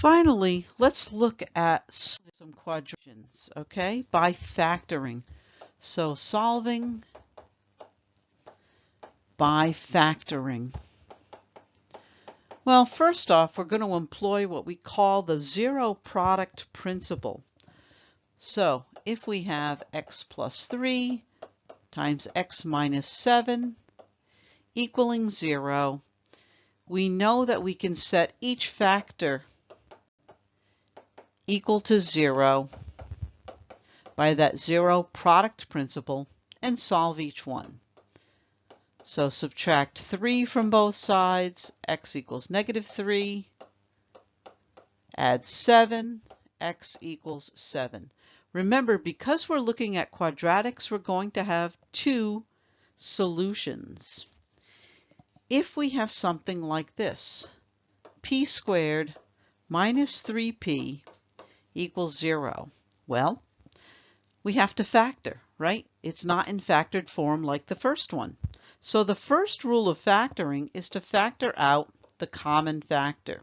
Finally, let's look at some quadratics, okay, by factoring. So solving by factoring. Well, first off, we're going to employ what we call the zero product principle. So if we have x plus 3 times x minus 7 equaling 0, we know that we can set each factor equal to 0 by that zero product principle and solve each one. So subtract 3 from both sides, x equals negative 3. Add 7, x equals 7. Remember, because we're looking at quadratics, we're going to have two solutions. If we have something like this, p squared minus 3p equals 0, well, we have to factor, right? It's not in factored form like the first one. So the first rule of factoring is to factor out the common factor,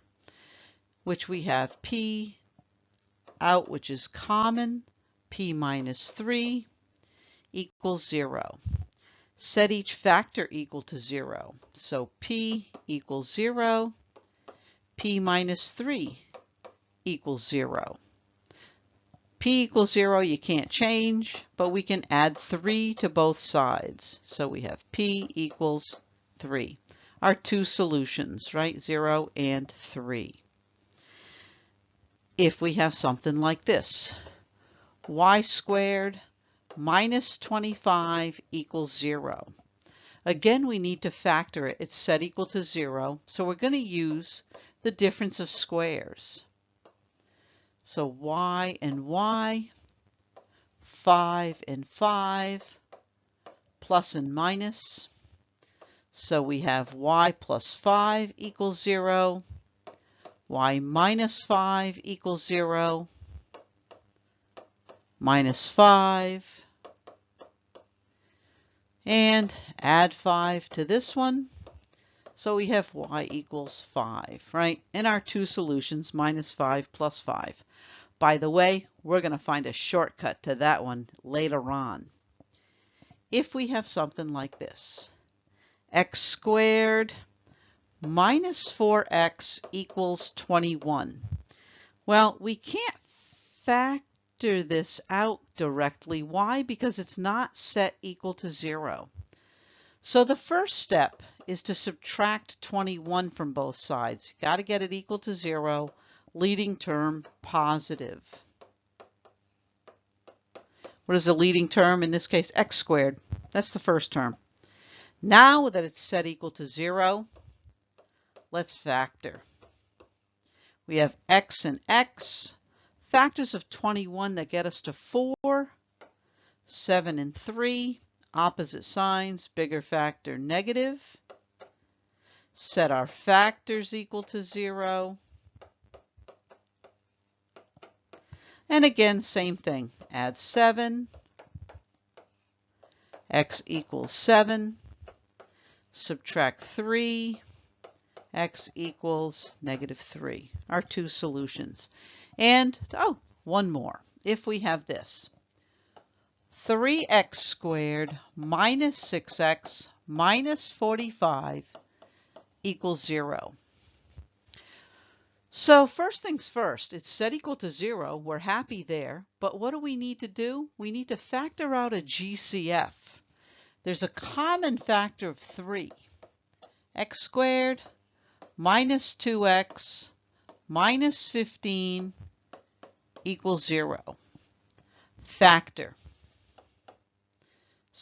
which we have p out, which is common, p minus 3 equals 0. Set each factor equal to 0. So p equals 0, p minus 3 equals 0 p equals 0, you can't change, but we can add 3 to both sides. So we have p equals 3. Our two solutions, right? 0 and 3. If we have something like this, y squared minus 25 equals 0. Again, we need to factor it. It's set equal to 0, so we're going to use the difference of squares. So y and y, 5 and 5, plus and minus. So we have y plus 5 equals 0, y minus 5 equals 0, minus 5, and add 5 to this one. So we have y equals 5, right? And our two solutions, minus 5 plus 5. By the way, we're going to find a shortcut to that one later on. If we have something like this, x squared minus 4x equals 21. Well, we can't factor this out directly. Why? Because it's not set equal to 0. So the first step is to subtract 21 from both sides. you got to get it equal to 0 leading term positive. What is the leading term? In this case, x squared. That's the first term. Now that it's set equal to 0, let's factor. We have x and x, factors of 21 that get us to 4, 7 and 3, opposite signs, bigger factor, negative. Set our factors equal to 0. And again, same thing. Add 7. x equals 7. Subtract 3. x equals negative 3. Our two solutions. And, oh, one more. If we have this. 3x squared minus 6x minus 45 equals 0. So first things first, it's set equal to zero. We're happy there. But what do we need to do? We need to factor out a GCF. There's a common factor of 3. x squared minus 2x minus 15 equals 0. Factor.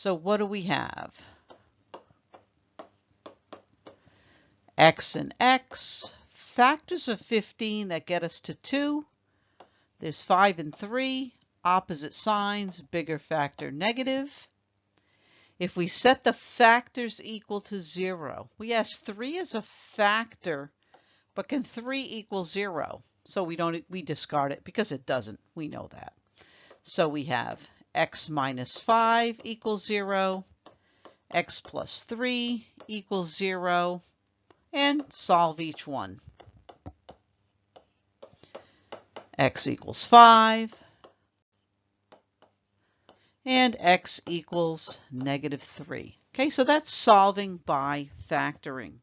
So what do we have? x and x factors of 15 that get us to 2. There's 5 and 3, opposite signs, bigger factor, negative. If we set the factors equal to 0, we ask 3 is a factor, but can 3 equal 0? So we don't we discard it because it doesn't. We know that. So we have x minus 5 equals 0, x plus 3 equals 0, and solve each one. x equals 5, and x equals negative 3. Okay, so that's solving by factoring.